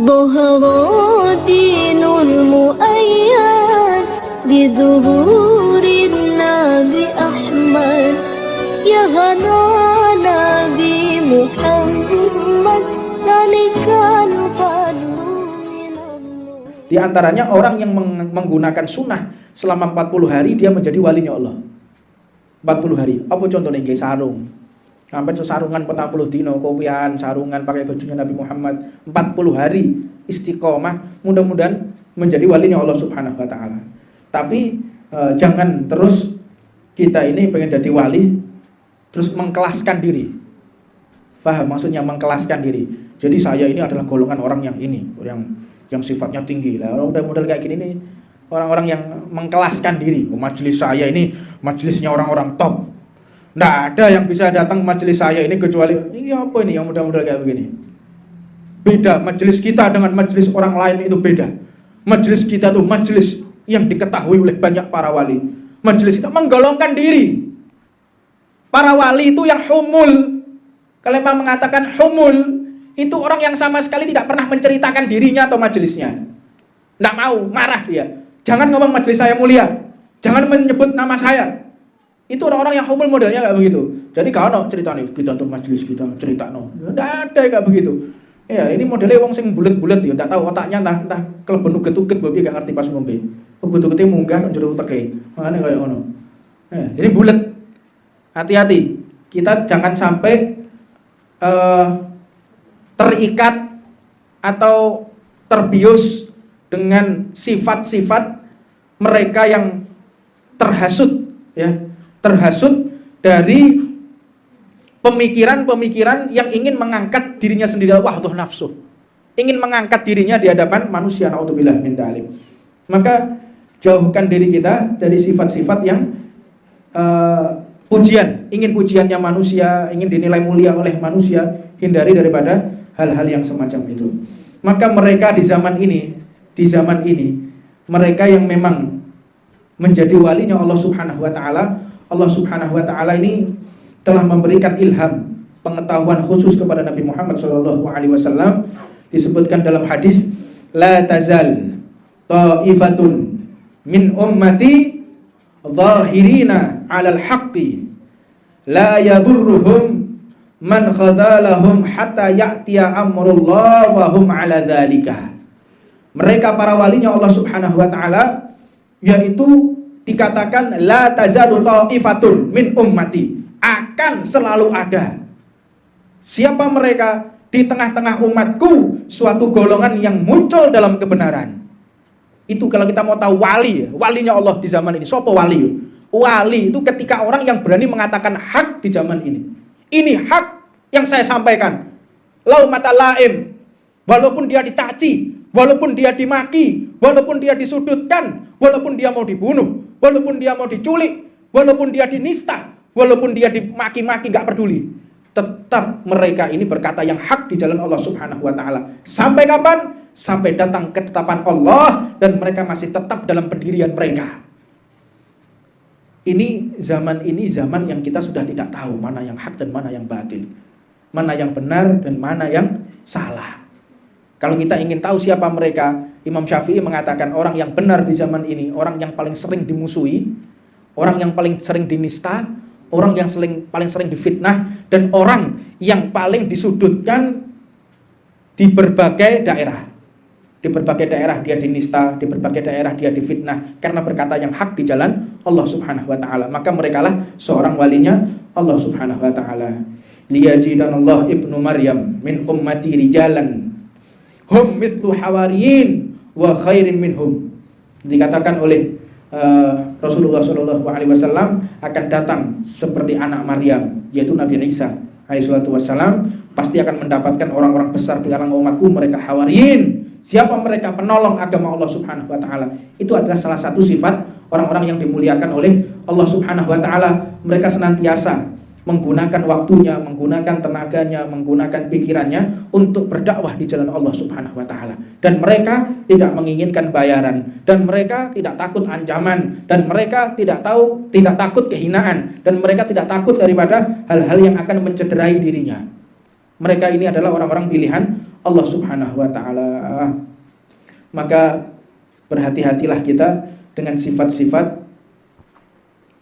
ظهر دين المؤيد بظهور النبي أحمد يا هنا نبي محمد ذلك الفضل من الله Di antaranya orang yang meng- menggunakan sunnah selama 40 hari dia menjadi walinya Allah. 40 hari. Apa contohnya nggih sarung. Sampai sarungan petang puluh dino, kopian, sarungan pakai bajunya Nabi Muhammad 40 hari istiqomah, mudah-mudahan menjadi walinya Allah Subhanahu wa taala. Tapi eh, jangan terus kita ini pengen jadi wali terus mengkelaskan diri. Faham maksudnya mengkelaskan diri. Jadi saya ini adalah golongan orang yang ini, yang yang sifatnya tinggi. Lah orang udah model kayak gini nih orang-orang yang mengkelaskan diri. Oh, majelis saya ini majelisnya orang-orang top. Nggak ada yang bisa datang majelis saya ini kecuali ini apa ini yang model-model kayak begini. Beda majelis kita dengan majelis orang lain itu beda. Majelis kita tuh majelis yang diketahui oleh banyak para wali. Majelis kita menggolongkan diri. Para wali itu yang humul. Kalau memang mengatakan humul, itu orang yang sama sekali tidak pernah menceritakan dirinya atau majelisnya. Nggak mau, marah dia. Jangan ngomong majelis saya mulia. Jangan menyebut nama saya. Itu orang-orang yang humul modelnya kayak begitu. Jadi kalau cerita nih, kita tuh majelis kita cerita no. Nggak ada kayak begitu. Ya, ini modelnya wong sing bulet-bulet ya, tak tahu otaknya entah entah keleben uget-uget babi gak ngerti pas ngombe. Uget-ugete munggah kan jero uteke. Makane kayak ngono. Ya, jadi bulet. Hati-hati. Kita jangan sampai eh, terikat atau terbius dengan sifat-sifat mereka yang terhasut ya terhasut dari pemikiran-pemikiran yang ingin mengangkat dirinya sendiri. Wahdah nafsu. Ingin mengangkat dirinya di hadapan manusia. Naudzubillah min dzalik maka jauhkan diri kita dari sifat-sifat yang uh, pujian. Ingin pujiannya manusia ingin dinilai mulia oleh manusia hindari daripada hal-hal yang semacam itu. Maka mereka di zaman ini di zaman ini mereka yang memang menjadi walinya Allah Subhanahu wa taala Allah Subhanahu wa taala ini telah memberikan ilham pengetahuan khusus kepada Nabi Muhammad sallallahu alaihi wasallam. Disebutkan dalam hadis la tazal ta'ifatun min ummati zahirina 'alal haqqi. La yadurruhum man khadalahum hatta ya'tiya amrullah wa hum 'ala dzalika mereka para walinya Allah Subhanahu wa taala yaitu dikatakan la tazalu ta'ifatun min ummati akan selalu ada. Siapa mereka? Di tengah-tengah umatku suatu golongan yang muncul dalam kebenaran. Itu kalau kita mau tahu wali, walinya Allah di zaman ini. Sopo wali? Wali itu ketika orang yang berani mengatakan hak di zaman ini. Ini hak yang saya sampaikan. Lau mata laim. Walaupun dia dicaci, walaupun dia dimaki, walaupun dia disudutkan, walaupun dia mau dibunuh, walaupun dia mau diculik, walaupun dia dinista, walaupun dia dimaki-maki nggak peduli tetap mereka ini berkata yang hak di jalan Allah Subhanahu wa taala. Sampai kapan? Sampai datang ketetapan Allah dan mereka masih tetap dalam pendirian mereka. Ini zaman ini zaman yang kita sudah tidak tahu mana yang hak dan mana yang batil. Mana yang benar dan mana yang salah. Kalau kita ingin tahu siapa mereka, Imam Syafi'i mengatakan orang yang benar di zaman ini, orang yang paling sering dimusuhi, orang yang paling sering dinista, orang yang sering, paling sering difitnah, dan orang yang paling disudutkan di berbagai daerah. Di berbagai daerah dia dinista, di berbagai daerah dia difitnah karena berkata yang hak di jalan Allah Subhanahu wa taala. Maka merekalah seorang walinya Allah Subhanahu wa taala. Liyajidanallah ibnu Maryam min ummati rijalan hum mithlu hawariyin wa khairin minhum. Dikatakan oleh uh, Rasulullah Shallallahu Alaihi Wasallam akan datang seperti anak Maryam, yaitu Nabi Isa Alaihissalatu Wassalam pasti akan mendapatkan orang-orang besar di kalangan umatku mereka hawariyin. Siapa mereka penolong agama Allah Subhanahu Wa Taala? Itu adalah salah satu sifat orang-orang yang dimuliakan oleh Allah Subhanahu Wa Taala. Mereka senantiasa menggunakan waktunya, menggunakan tenaganya, menggunakan pikirannya untuk berdakwah di jalan Allah Subhanahu wa taala. Dan mereka tidak menginginkan bayaran dan mereka tidak takut ancaman dan mereka tidak tahu tidak takut kehinaan dan mereka tidak takut daripada hal-hal yang akan mencederai dirinya. Mereka ini adalah orang-orang pilihan Allah Subhanahu wa taala. Maka berhati-hatilah kita dengan sifat-sifat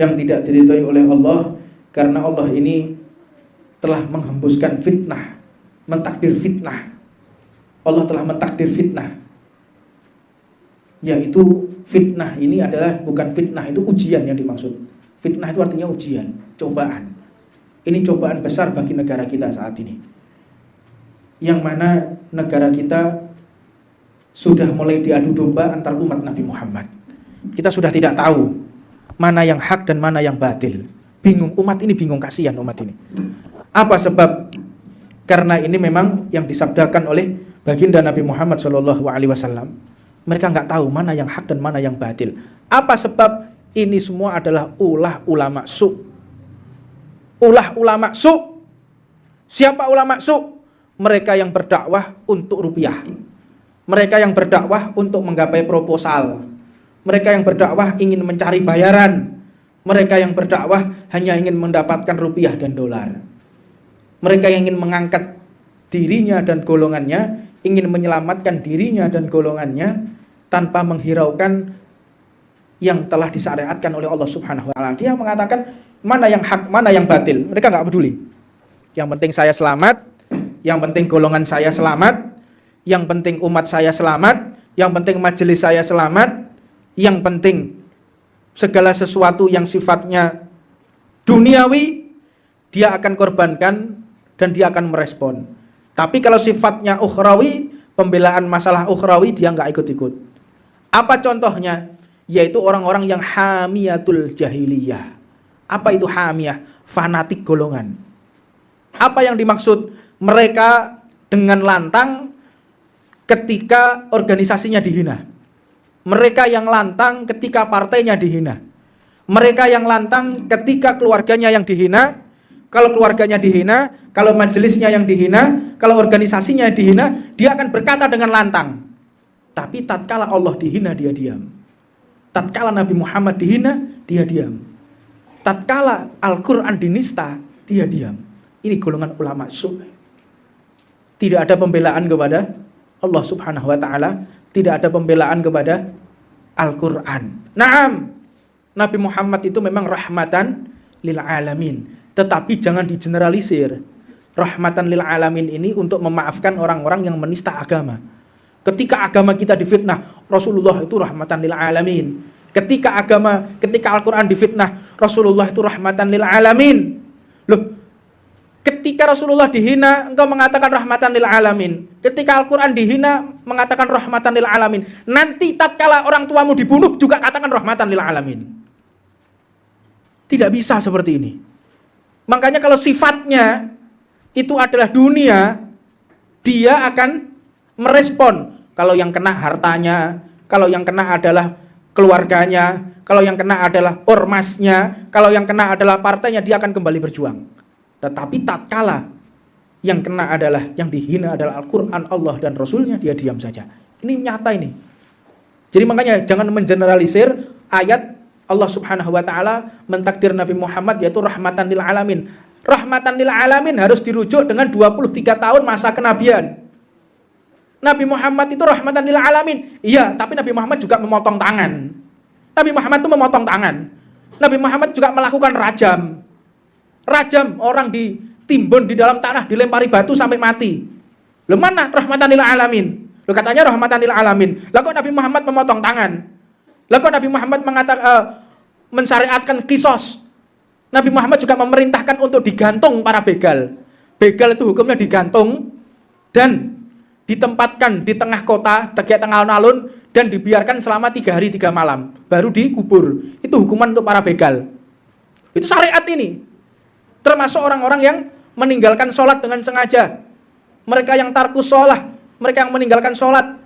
yang tidak diridhoi oleh Allah karena Allah ini telah menghembuskan fitnah, mentakdir fitnah. Allah telah mentakdir fitnah. Yaitu fitnah ini adalah bukan fitnah itu ujian yang dimaksud. Fitnah itu artinya ujian, cobaan. Ini cobaan besar bagi negara kita saat ini. Yang mana negara kita sudah mulai diadu domba antar umat Nabi Muhammad. Kita sudah tidak tahu mana yang hak dan mana yang batil. Bingung, umat ini bingung, kasihan umat ini. Apa sebab? Karena ini memang yang disabdakan oleh baginda Nabi Muhammad Shallallahu Alaihi Wasallam. Mereka nggak tahu mana yang hak dan mana yang batil. Apa sebab? Ini semua adalah ulah ulama su. Ulah ulama su. Siapa ulama su? Mereka yang berdakwah untuk rupiah mereka yang berdakwah untuk menggapai proposal. Mereka yang berdakwah ingin mencari bayaran. Mereka yang berdakwah hanya ingin mendapatkan rupiah dan dolar. Mereka yang ingin mengangkat dirinya dan golongannya, ingin menyelamatkan dirinya dan golongannya tanpa menghiraukan yang telah disyariatkan oleh Allah Subhanahu wa taala. Dia mengatakan mana yang hak, mana yang batil. Mereka nggak peduli. Yang penting saya selamat, yang penting golongan saya selamat, yang penting umat saya selamat, yang penting majelis saya selamat, yang penting segala sesuatu yang sifatnya duniawi dia akan korbankan dan dia akan merespon. Tapi kalau sifatnya ukhrawi, pembelaan masalah ukhrawi dia nggak ikut-ikut. Apa contohnya? Yaitu orang-orang yang hamiyatul jahiliyah. Apa itu hamiyah? Fanatik golongan. Apa yang dimaksud? Mereka dengan lantang ketika organisasinya dihina. Mereka yang lantang ketika partainya dihina. Mereka yang lantang ketika keluarganya yang dihina. Kalau keluarganya dihina, kalau majelisnya yang dihina, kalau organisasinya yang dihina, dia akan berkata dengan lantang. Tapi tatkala Allah dihina, dia diam. Tatkala Nabi Muhammad dihina, dia diam. Tatkala Al-Quran dinista, dia diam. Ini golongan ulama suh. Tidak ada pembelaan kepada Allah Subhanahu wa taala, tidak ada pembelaan kepada Al-Qur'an. Naam. Nabi Muhammad itu memang rahmatan lil alamin, tetapi jangan digeneralisir. Rahmatan lil alamin ini untuk memaafkan orang-orang yang menista agama. Ketika agama kita difitnah, Rasulullah itu rahmatan lil alamin. Ketika agama, ketika Al-Qur'an difitnah, Rasulullah itu rahmatan lil alamin. Loh, Ketika Rasulullah dihina, engkau mengatakan rahmatan lil alamin. Ketika Al-Quran dihina, mengatakan rahmatan lil alamin. Nanti tatkala orang tuamu dibunuh, juga katakan rahmatan lil alamin. Tidak bisa seperti ini. Makanya kalau sifatnya itu adalah dunia, dia akan merespon. Kalau yang kena hartanya, kalau yang kena adalah keluarganya, kalau yang kena adalah ormasnya, kalau yang kena adalah partainya, dia akan kembali berjuang. Tetapi tatkala yang kena adalah yang dihina adalah Al-Qur'an Allah dan Rasulnya dia diam saja. Ini nyata ini. Jadi makanya jangan mengeneralisir ayat Allah Subhanahu wa taala mentakdir Nabi Muhammad yaitu rahmatan lil alamin. Rahmatan lil alamin harus dirujuk dengan 23 tahun masa kenabian. Nabi Muhammad itu rahmatan lil alamin. Iya, tapi Nabi Muhammad juga memotong tangan. Nabi Muhammad itu memotong tangan. Nabi Muhammad juga melakukan rajam. Rajam orang ditimbun di dalam tanah, dilempari batu sampai mati. Lo mana rahmatan lil alamin? Lo katanya rahmatan lil alamin. Kok Nabi Muhammad memotong tangan? Kok Nabi Muhammad mengatakan uh, mensyariatkan kisos? Nabi Muhammad juga memerintahkan untuk digantung para begal. Begal itu hukumnya digantung dan ditempatkan di tengah kota, tegak tengah alun-alun dan dibiarkan selama tiga hari tiga malam, baru dikubur. Itu hukuman untuk para begal. Itu syariat ini. Termasuk orang-orang yang meninggalkan sholat dengan sengaja. Mereka yang tarkus sholat, mereka yang meninggalkan sholat.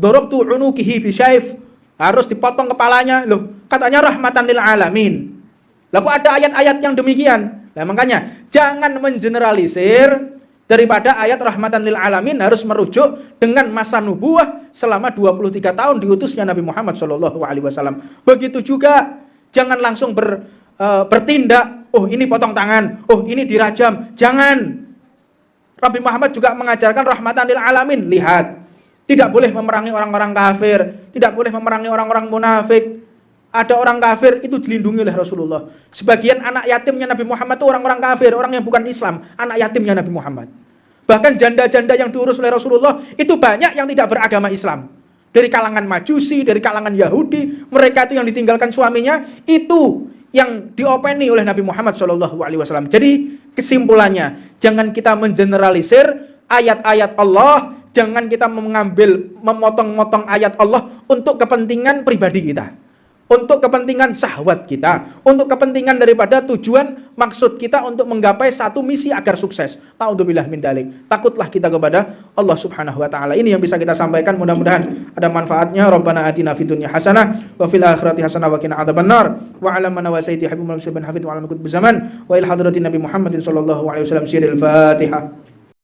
Dorob tu unukihi bisyaif. Harus dipotong kepalanya. Loh, katanya rahmatan lil alamin. Lalu ada ayat-ayat yang demikian. Nah makanya, jangan mengeneralisir daripada ayat rahmatan lil alamin harus merujuk dengan masa nubuah selama 23 tahun diutusnya Nabi Muhammad SAW. Begitu juga jangan langsung ber, uh, bertindak oh ini potong tangan, oh ini dirajam. Jangan. Nabi Muhammad juga mengajarkan rahmatan lil alamin. Lihat, tidak boleh memerangi orang-orang kafir, tidak boleh memerangi orang-orang munafik. Ada orang kafir itu dilindungi oleh Rasulullah. Sebagian anak yatimnya Nabi Muhammad itu orang-orang kafir, orang yang bukan Islam, anak yatimnya Nabi Muhammad. Bahkan janda-janda yang diurus oleh Rasulullah itu banyak yang tidak beragama Islam. Dari kalangan Majusi, dari kalangan Yahudi, mereka itu yang ditinggalkan suaminya itu yang diopeni oleh Nabi Muhammad SAW. Jadi kesimpulannya, jangan kita mengeneralisir ayat-ayat Allah, jangan kita mengambil memotong-motong ayat Allah untuk kepentingan pribadi kita untuk kepentingan syahwat kita, untuk kepentingan daripada tujuan maksud kita untuk menggapai satu misi agar sukses. Nauzubillah min dalik. Takutlah kita kepada Allah Subhanahu wa taala. Ini yang bisa kita sampaikan mudah-mudahan ada manfaatnya. Rabbana atina fid dunya hasanah wa fil akhirati hasanah wa qina adzabannar. Wa ala man wasaiti habibul bin hafid wa kutub zaman wa il hadratin nabi Muhammadin sallallahu alaihi wasallam siril Fatihah.